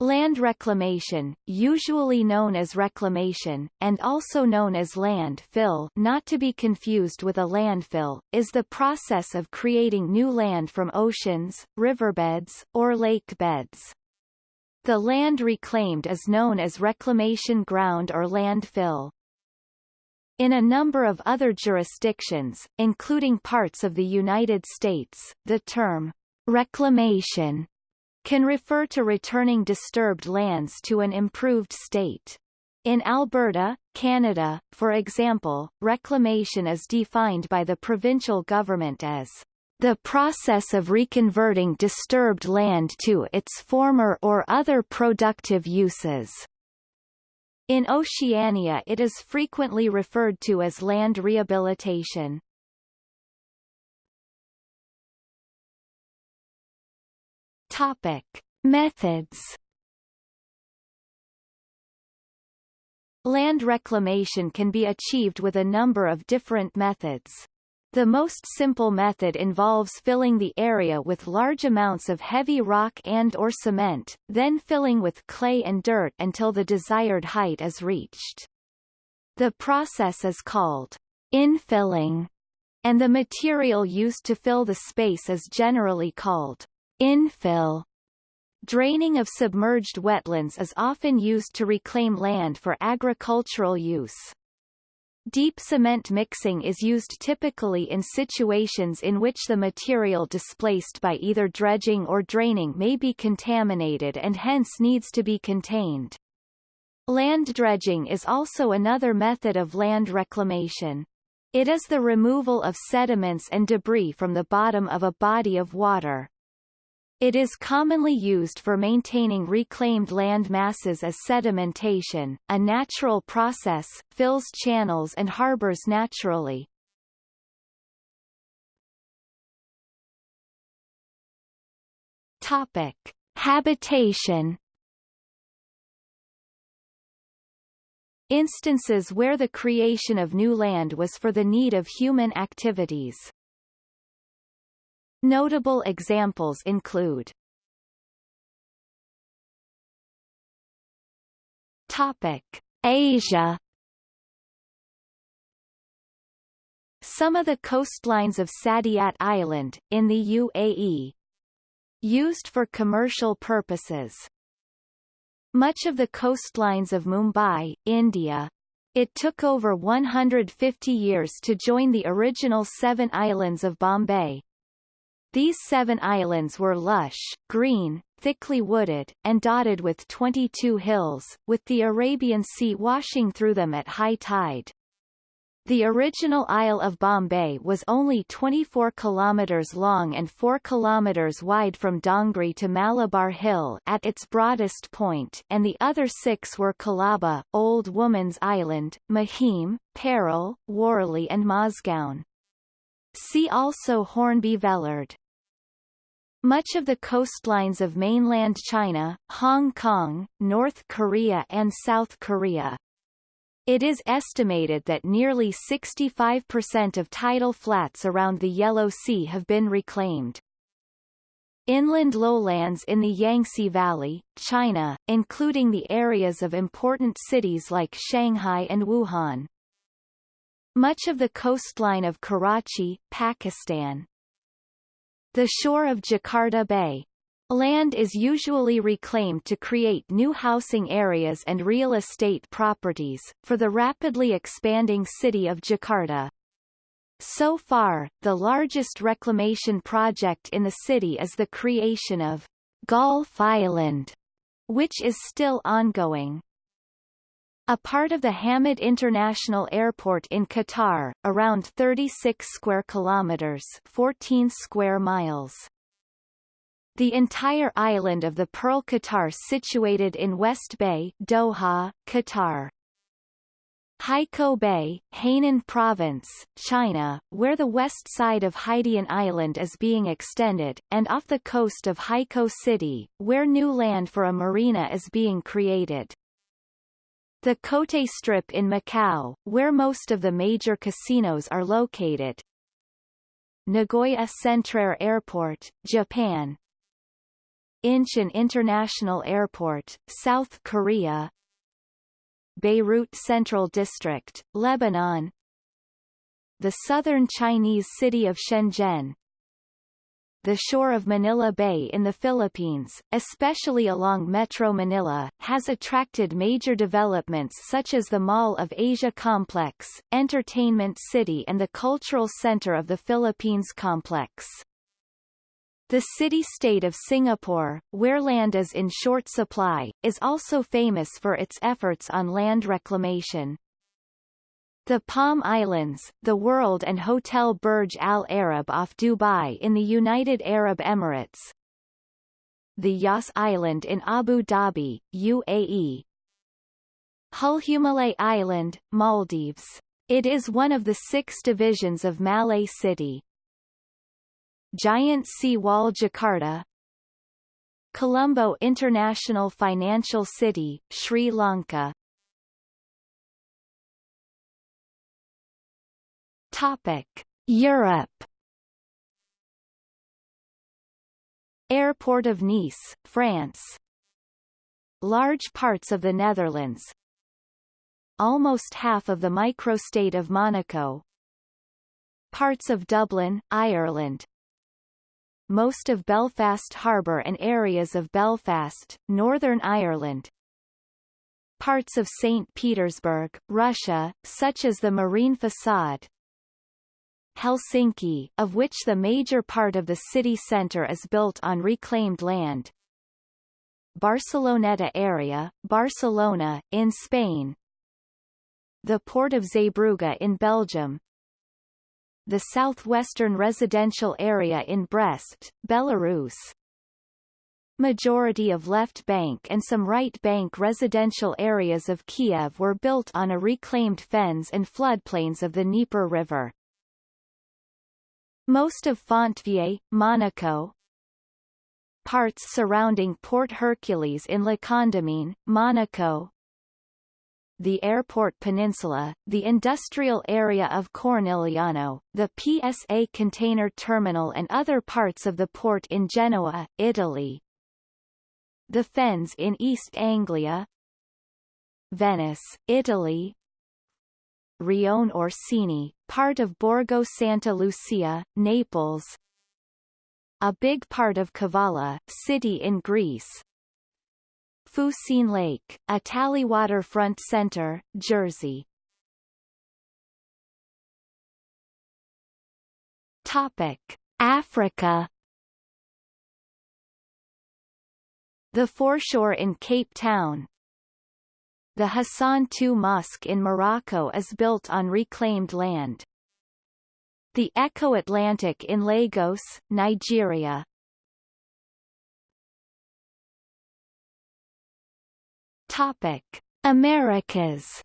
Land reclamation, usually known as reclamation, and also known as land fill not to be confused with a landfill, is the process of creating new land from oceans, riverbeds, or lake beds. The land reclaimed is known as reclamation ground or landfill. In a number of other jurisdictions, including parts of the United States, the term reclamation can refer to returning disturbed lands to an improved state. In Alberta, Canada, for example, reclamation is defined by the provincial government as the process of reconverting disturbed land to its former or other productive uses. In Oceania it is frequently referred to as land rehabilitation. Topic: Methods. Land reclamation can be achieved with a number of different methods. The most simple method involves filling the area with large amounts of heavy rock and or cement, then filling with clay and dirt until the desired height is reached. The process is called infilling, and the material used to fill the space is generally called Infill Draining of submerged wetlands is often used to reclaim land for agricultural use. Deep cement mixing is used typically in situations in which the material displaced by either dredging or draining may be contaminated and hence needs to be contained. Land dredging is also another method of land reclamation. It is the removal of sediments and debris from the bottom of a body of water. It is commonly used for maintaining reclaimed land masses as sedimentation, a natural process, fills channels and harbors naturally. Topic. Habitation Instances where the creation of new land was for the need of human activities. Notable examples include Topic: Asia Some of the coastlines of Saadiyat Island, in the UAE. Used for commercial purposes. Much of the coastlines of Mumbai, India. It took over 150 years to join the original seven islands of Bombay, these seven islands were lush, green, thickly wooded, and dotted with 22 hills, with the Arabian Sea washing through them at high tide. The original Isle of Bombay was only 24 kilometers long and 4 kilometers wide from Dongri to Malabar Hill at its broadest point and the other six were Colaba, Old Woman's Island, Mahim, Parel, Worli and Mazgaon. See also Hornby Vellard. Much of the coastlines of mainland China, Hong Kong, North Korea and South Korea. It is estimated that nearly 65% of tidal flats around the Yellow Sea have been reclaimed. Inland lowlands in the Yangtze Valley, China, including the areas of important cities like Shanghai and Wuhan. Much of the coastline of Karachi, Pakistan. The shore of Jakarta Bay. Land is usually reclaimed to create new housing areas and real estate properties, for the rapidly expanding city of Jakarta. So far, the largest reclamation project in the city is the creation of Gulf Island, which is still ongoing. A part of the Hamad International Airport in Qatar, around 36 square kilometers 14 square miles. The entire island of the Pearl Qatar situated in West Bay, Doha, Qatar. Haikou Bay, Hainan Province, China, where the west side of Haidian Island is being extended, and off the coast of Haikou City, where new land for a marina is being created. The Cotai Strip in Macau, where most of the major casinos are located. Nagoya Centrair Airport, Japan. Incheon International Airport, South Korea Beirut Central District, Lebanon The southern Chinese city of Shenzhen the shore of Manila Bay in the Philippines, especially along Metro Manila, has attracted major developments such as the Mall of Asia Complex, Entertainment City and the Cultural Center of the Philippines Complex. The city-state of Singapore, where land is in short supply, is also famous for its efforts on land reclamation. The Palm Islands, the World and Hotel Burj Al Arab off Dubai in the United Arab Emirates. The Yas Island in Abu Dhabi, UAE. Hulhumalé Island, Maldives. It is one of the six divisions of Malé City. Giant Sea Wall Jakarta Colombo International Financial City, Sri Lanka Topic: Europe. Airport of Nice, France. Large parts of the Netherlands. Almost half of the microstate of Monaco. Parts of Dublin, Ireland. Most of Belfast Harbour and areas of Belfast, Northern Ireland, parts of St. Petersburg, Russia, such as the Marine Facade, Helsinki, of which the major part of the city centre is built on reclaimed land. Barceloneta area, Barcelona, in Spain. The port of Zeebrugge in Belgium. The southwestern residential area in Brest, Belarus. Majority of left bank and some right bank residential areas of Kiev were built on a reclaimed fens and floodplains of the Dnieper River. Most of Fontvieille, Monaco, parts surrounding Port Hercules in La Condamine, Monaco, the airport peninsula, the industrial area of Cornigliano, the PSA container terminal and other parts of the port in Genoa, Italy. The fens in East Anglia, Venice, Italy, Rione Orsini, part of Borgo Santa Lucia, Naples, a big part of Kavala, city in Greece, Fucine Lake, a waterfront center, Jersey. Topic: Africa. The foreshore in Cape Town, the Hassan II Mosque in Morocco is built on reclaimed land. The Eko Atlantic in Lagos, Nigeria. Topic: Americas.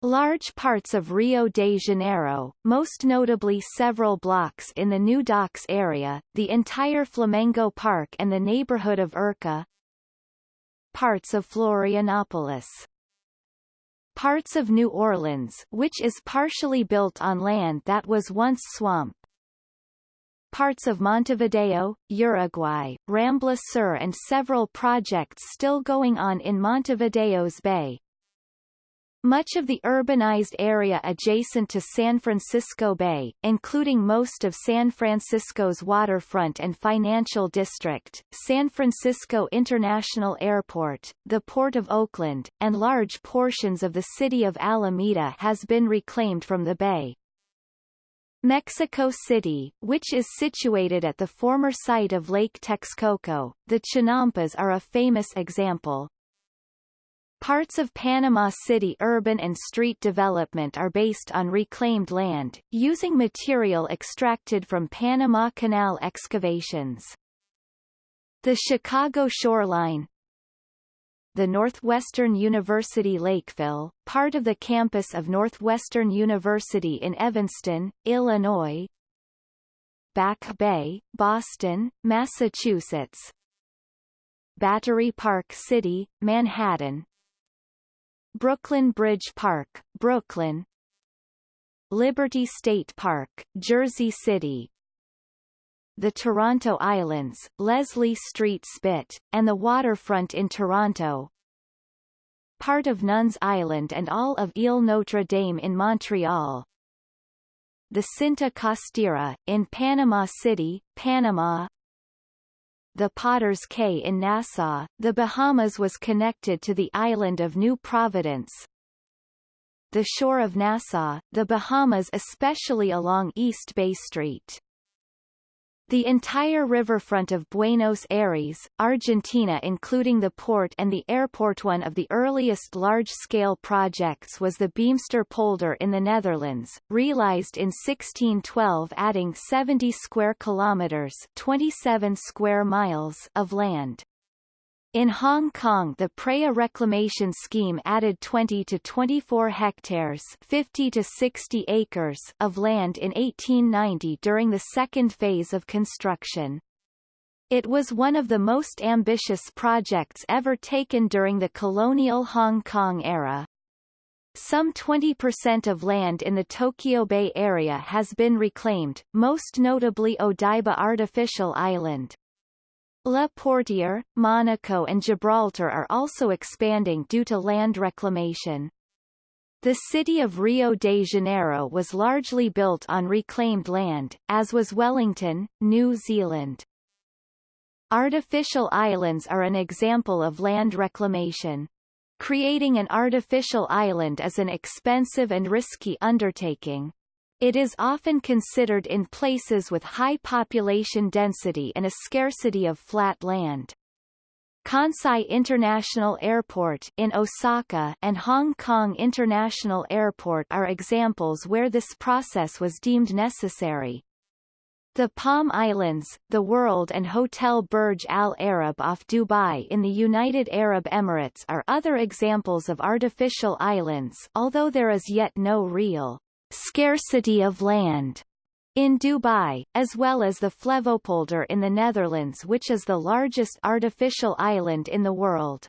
Large parts of Rio de Janeiro, most notably several blocks in the New Docks area, the entire Flamengo Park and the neighborhood of Urca, parts of Florianopolis. Parts of New Orleans which is partially built on land that was once swamp. Parts of Montevideo, Uruguay, Rambla Sur and several projects still going on in Montevideo's bay. Much of the urbanized area adjacent to San Francisco Bay, including most of San Francisco's waterfront and financial district, San Francisco International Airport, the Port of Oakland, and large portions of the city of Alameda has been reclaimed from the bay. Mexico City, which is situated at the former site of Lake Texcoco, the Chinampas are a famous example. Parts of Panama City urban and street development are based on reclaimed land, using material extracted from Panama Canal excavations. The Chicago shoreline, the Northwestern University Lakefill, part of the campus of Northwestern University in Evanston, Illinois, Back Bay, Boston, Massachusetts, Battery Park City, Manhattan, Brooklyn Bridge Park, Brooklyn Liberty State Park, Jersey City the Toronto Islands, Leslie Street Spit, and the waterfront in Toronto. Part of Nuns Island and all of Ile Notre Dame in Montreal. The Cinta Costera, in Panama City, Panama, the Potter's Cay in Nassau, the Bahamas was connected to the island of New Providence. The shore of Nassau, the Bahamas especially along East Bay Street. The entire riverfront of Buenos Aires, Argentina including the port and the airport one of the earliest large-scale projects was the Beemster polder in the Netherlands, realized in 1612 adding 70 square kilometers 27 square miles of land. In Hong Kong the Praya Reclamation Scheme added 20 to 24 hectares 50 to 60 acres of land in 1890 during the second phase of construction. It was one of the most ambitious projects ever taken during the colonial Hong Kong era. Some 20% of land in the Tokyo Bay area has been reclaimed, most notably Odaiba Artificial Island. La Portière, Monaco and Gibraltar are also expanding due to land reclamation. The city of Rio de Janeiro was largely built on reclaimed land, as was Wellington, New Zealand. Artificial islands are an example of land reclamation. Creating an artificial island is an expensive and risky undertaking. It is often considered in places with high population density and a scarcity of flat land. Kansai International Airport in Osaka and Hong Kong International Airport are examples where this process was deemed necessary. The Palm Islands, the World and Hotel Burj Al Arab off Dubai in the United Arab Emirates are other examples of artificial islands although there is yet no real scarcity of land in Dubai, as well as the Flevopolder in the Netherlands which is the largest artificial island in the world.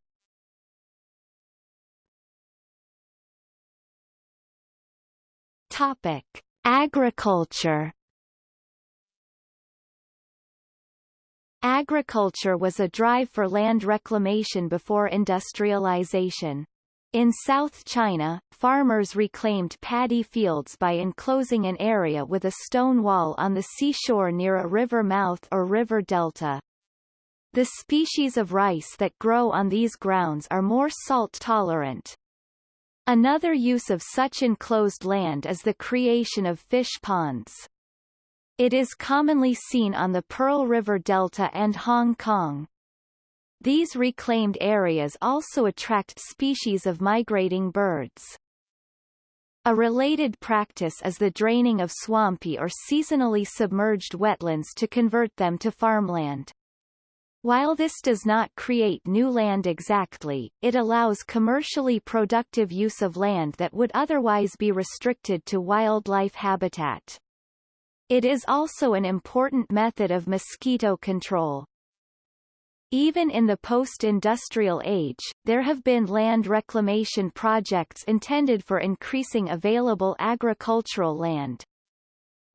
Topic. Agriculture Agriculture was a drive for land reclamation before industrialization. In South China, farmers reclaimed paddy fields by enclosing an area with a stone wall on the seashore near a river mouth or river delta. The species of rice that grow on these grounds are more salt-tolerant. Another use of such enclosed land is the creation of fish ponds. It is commonly seen on the Pearl River Delta and Hong Kong. These reclaimed areas also attract species of migrating birds. A related practice is the draining of swampy or seasonally submerged wetlands to convert them to farmland. While this does not create new land exactly, it allows commercially productive use of land that would otherwise be restricted to wildlife habitat. It is also an important method of mosquito control. Even in the post-industrial age, there have been land reclamation projects intended for increasing available agricultural land.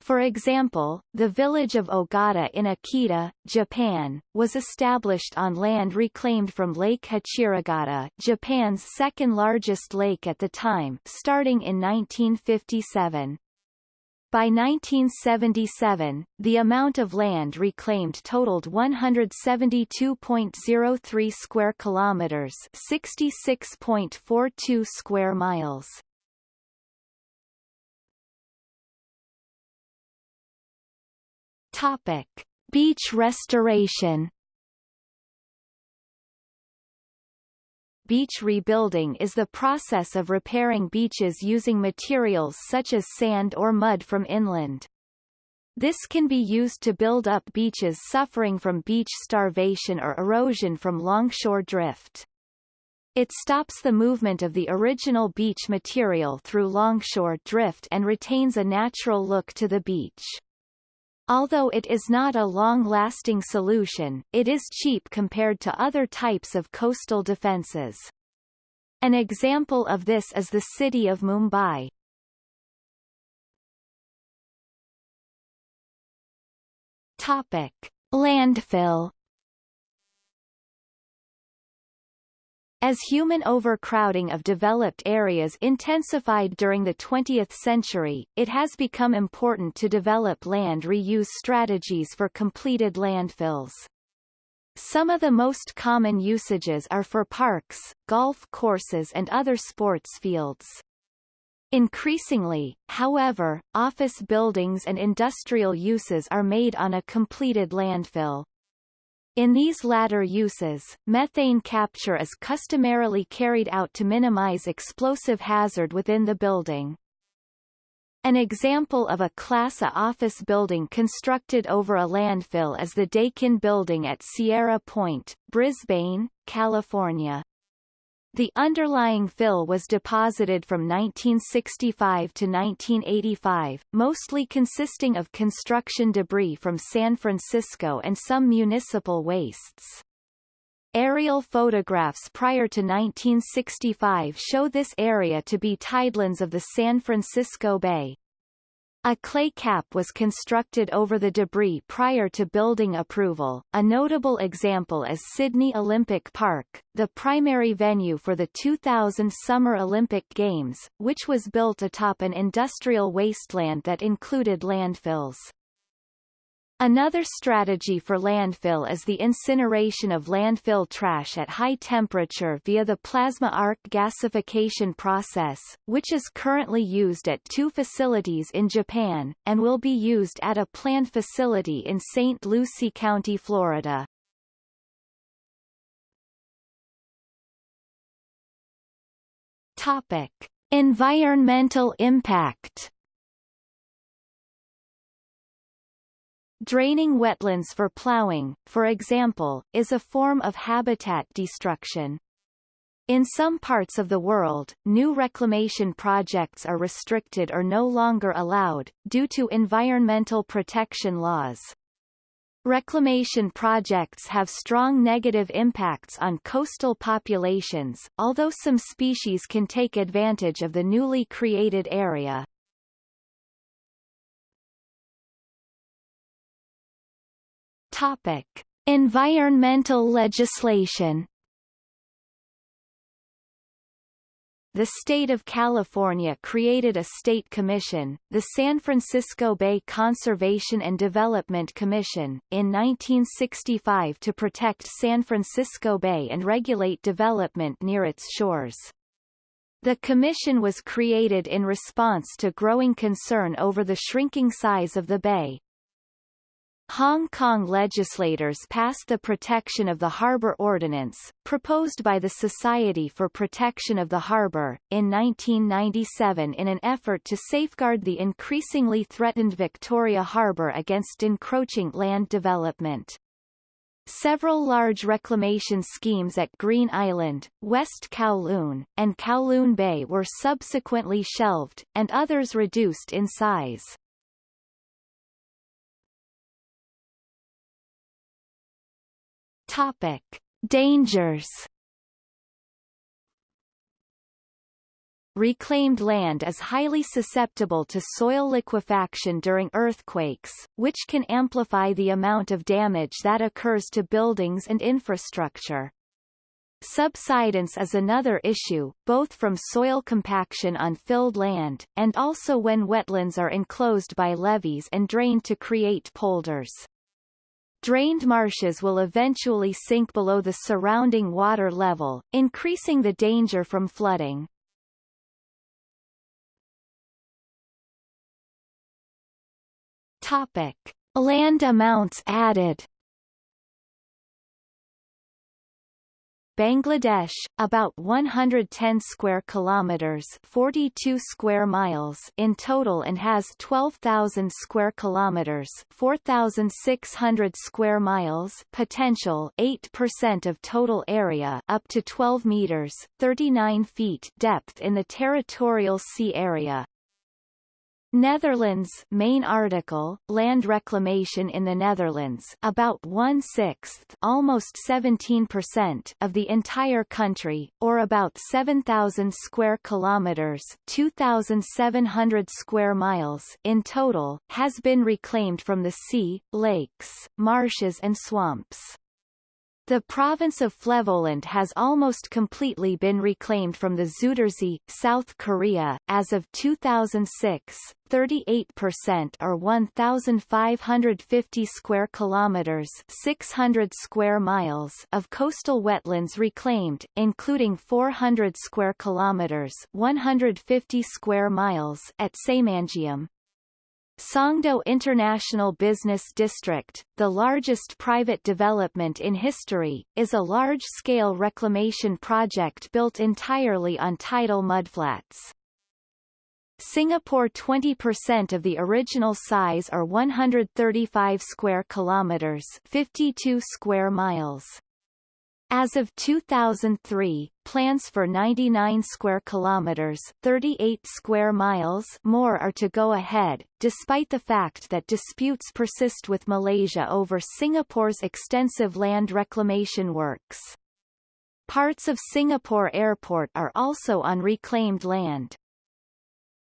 For example, the village of Ogata in Akita, Japan, was established on land reclaimed from Lake Hachirogata Japan's second largest lake at the time starting in 1957. By 1977, the amount of land reclaimed totaled 172.03 square kilometers, 66.42 square miles. Topic: Beach restoration. Beach rebuilding is the process of repairing beaches using materials such as sand or mud from inland. This can be used to build up beaches suffering from beach starvation or erosion from longshore drift. It stops the movement of the original beach material through longshore drift and retains a natural look to the beach. Although it is not a long-lasting solution, it is cheap compared to other types of coastal defences. An example of this is the city of Mumbai. Topic. Landfill As human overcrowding of developed areas intensified during the 20th century, it has become important to develop land reuse strategies for completed landfills. Some of the most common usages are for parks, golf courses and other sports fields. Increasingly, however, office buildings and industrial uses are made on a completed landfill. In these latter uses, methane capture is customarily carried out to minimize explosive hazard within the building. An example of a Class A office building constructed over a landfill is the Dakin Building at Sierra Point, Brisbane, California. The underlying fill was deposited from 1965 to 1985, mostly consisting of construction debris from San Francisco and some municipal wastes. Aerial photographs prior to 1965 show this area to be tidelands of the San Francisco Bay. A clay cap was constructed over the debris prior to building approval. A notable example is Sydney Olympic Park, the primary venue for the 2000 Summer Olympic Games, which was built atop an industrial wasteland that included landfills. Another strategy for landfill is the incineration of landfill trash at high temperature via the plasma arc gasification process, which is currently used at two facilities in Japan, and will be used at a planned facility in St. Lucie County, Florida. Topic. Environmental impact Draining wetlands for plowing, for example, is a form of habitat destruction. In some parts of the world, new reclamation projects are restricted or no longer allowed, due to environmental protection laws. Reclamation projects have strong negative impacts on coastal populations, although some species can take advantage of the newly created area. Topic: Environmental legislation. The state of California created a state commission, the San Francisco Bay Conservation and Development Commission, in 1965 to protect San Francisco Bay and regulate development near its shores. The commission was created in response to growing concern over the shrinking size of the bay, Hong Kong legislators passed the Protection of the Harbour Ordinance, proposed by the Society for Protection of the Harbour, in 1997 in an effort to safeguard the increasingly threatened Victoria Harbour against encroaching land development. Several large reclamation schemes at Green Island, West Kowloon, and Kowloon Bay were subsequently shelved, and others reduced in size. Topic: Dangers. Reclaimed land is highly susceptible to soil liquefaction during earthquakes, which can amplify the amount of damage that occurs to buildings and infrastructure. Subsidence is another issue, both from soil compaction on filled land, and also when wetlands are enclosed by levees and drained to create polders. Drained marshes will eventually sink below the surrounding water level, increasing the danger from flooding. Topic. Land amounts added Bangladesh, about 110 square kilometers, 42 square miles in total and has 12,000 square kilometers, 4,600 square miles potential, 8% of total area, up to 12 meters, 39 feet depth in the territorial sea area. Netherlands main article, land reclamation in the Netherlands about one-sixth almost 17% of the entire country, or about 7,000 square kilometers 2,700 square miles in total, has been reclaimed from the sea, lakes, marshes and swamps. The province of Flevoland has almost completely been reclaimed from the Zuiderzee, South Korea. As of 2006, 38% or 1550 square kilometers, 600 square miles of coastal wetlands reclaimed, including 400 square kilometers, 150 square miles at Saemangeum, Songdo International Business District, the largest private development in history, is a large-scale reclamation project built entirely on tidal mudflats. Singapore 20% of the original size are 135 square kilometers, 52 square miles. As of 2003, plans for 99 square kilometers, 38 square miles more are to go ahead, despite the fact that disputes persist with Malaysia over Singapore's extensive land reclamation works. Parts of Singapore Airport are also on reclaimed land.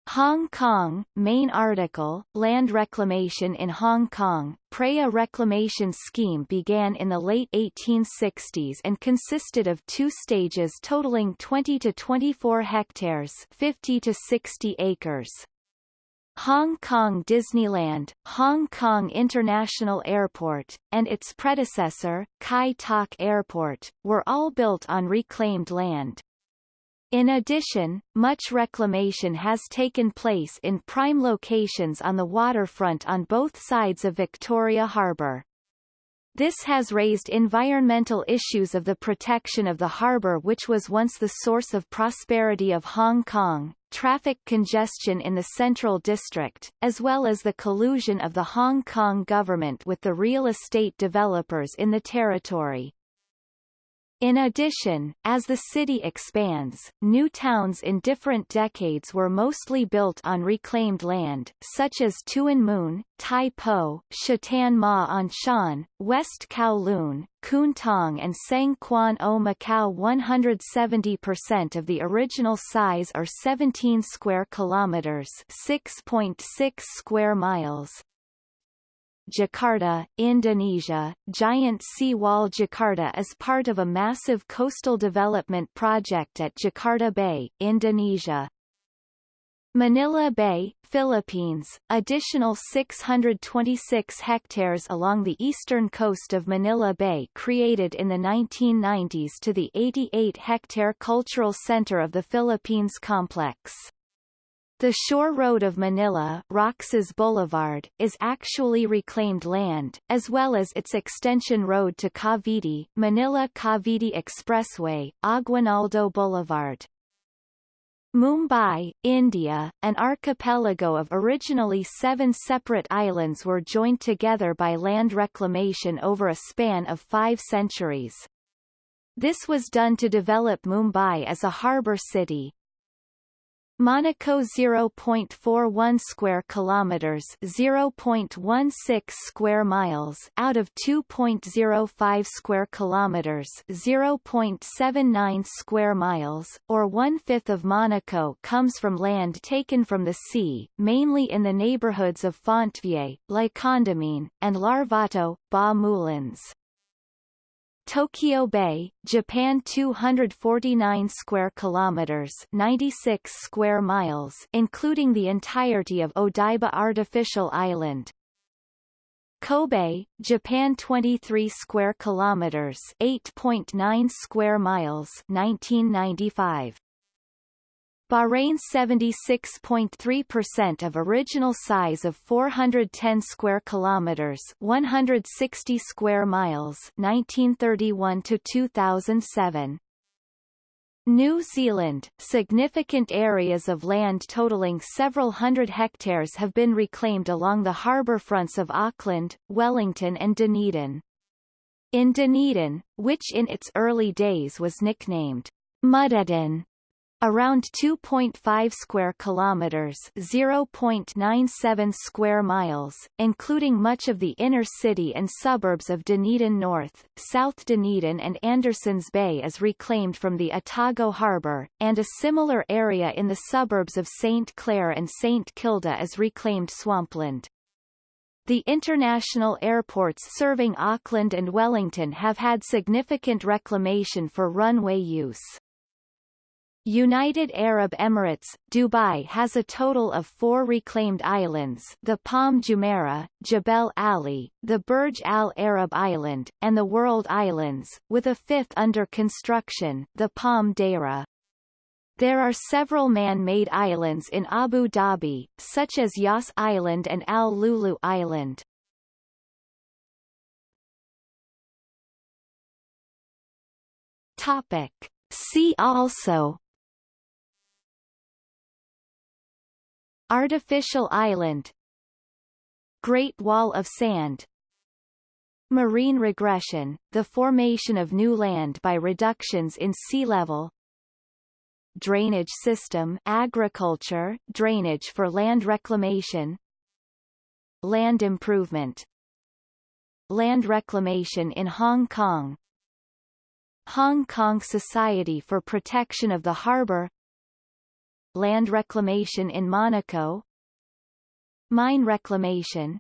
Hong Kong, main article, Land Reclamation in Hong Kong. Praya Reclamation Scheme began in the late 1860s and consisted of two stages totaling 20 to 24 hectares 50 to 60 acres. Hong Kong Disneyland, Hong Kong International Airport, and its predecessor, Kai Tak Airport, were all built on reclaimed land. In addition, much reclamation has taken place in prime locations on the waterfront on both sides of Victoria Harbour. This has raised environmental issues of the protection of the harbour which was once the source of prosperity of Hong Kong, traffic congestion in the Central District, as well as the collusion of the Hong Kong government with the real estate developers in the territory. In addition, as the city expands, new towns in different decades were mostly built on reclaimed land, such as Tuen Mun, Tai Po, Sha Tin Ma On Shan, West Kowloon, Kwun Tong and Tseung Kwan O Macau. 170% of the original size or 17 square kilometers 6.6 square miles, Jakarta, Indonesia, giant seawall Jakarta is part of a massive coastal development project at Jakarta Bay, Indonesia. Manila Bay, Philippines, additional 626 hectares along the eastern coast of Manila Bay created in the 1990s to the 88-hectare cultural center of the Philippines complex. The shore road of Manila Roxas Boulevard, is actually reclaimed land, as well as its extension road to Cavite, Manila-Cavite Expressway, Aguinaldo Boulevard. Mumbai, India, an archipelago of originally seven separate islands were joined together by land reclamation over a span of five centuries. This was done to develop Mumbai as a harbour city, Monaco 0.41 square kilometers 0.16 square miles out of 2.05 square kilometers 0.79 square miles or one-fifth of Monaco comes from land taken from the sea mainly in the neighborhoods of Fontvieille, La Condamine, and Larvotto, Bas Moulins. Tokyo Bay, Japan 249 square kilometers 96 square miles including the entirety of Odaiba Artificial Island. Kobe, Japan 23 square kilometers 8.9 square miles 1995. Bahrain 76.3% of original size of 410 square kilometers, 160 square miles, 1931 to 2007. New Zealand, significant areas of land totaling several hundred hectares have been reclaimed along the harbour fronts of Auckland, Wellington and Dunedin. In Dunedin, which in its early days was nicknamed Mudeden, around 2.5 square kilometers, 0.97 square miles, including much of the inner city and suburbs of Dunedin North, South Dunedin and Andersons Bay is reclaimed from the Otago Harbour, and a similar area in the suburbs of St Clair and St Kilda is reclaimed swampland. The international airports serving Auckland and Wellington have had significant reclamation for runway use. United Arab Emirates, Dubai has a total of four reclaimed islands the Palm Jumeirah, Jebel Ali, the Burj Al Arab Island, and the World Islands, with a fifth under construction, the Palm Deira. There are several man-made islands in Abu Dhabi, such as Yas Island and Al Lulu Island. Topic. See also Artificial island Great Wall of Sand Marine regression, the formation of new land by reductions in sea level Drainage system agriculture, drainage for land reclamation Land improvement Land reclamation in Hong Kong Hong Kong Society for Protection of the Harbour Land reclamation in Monaco Mine reclamation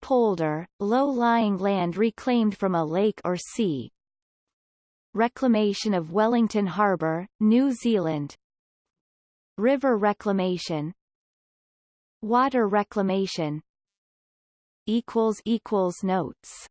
Polder, low-lying land reclaimed from a lake or sea Reclamation of Wellington Harbour, New Zealand River reclamation Water reclamation Notes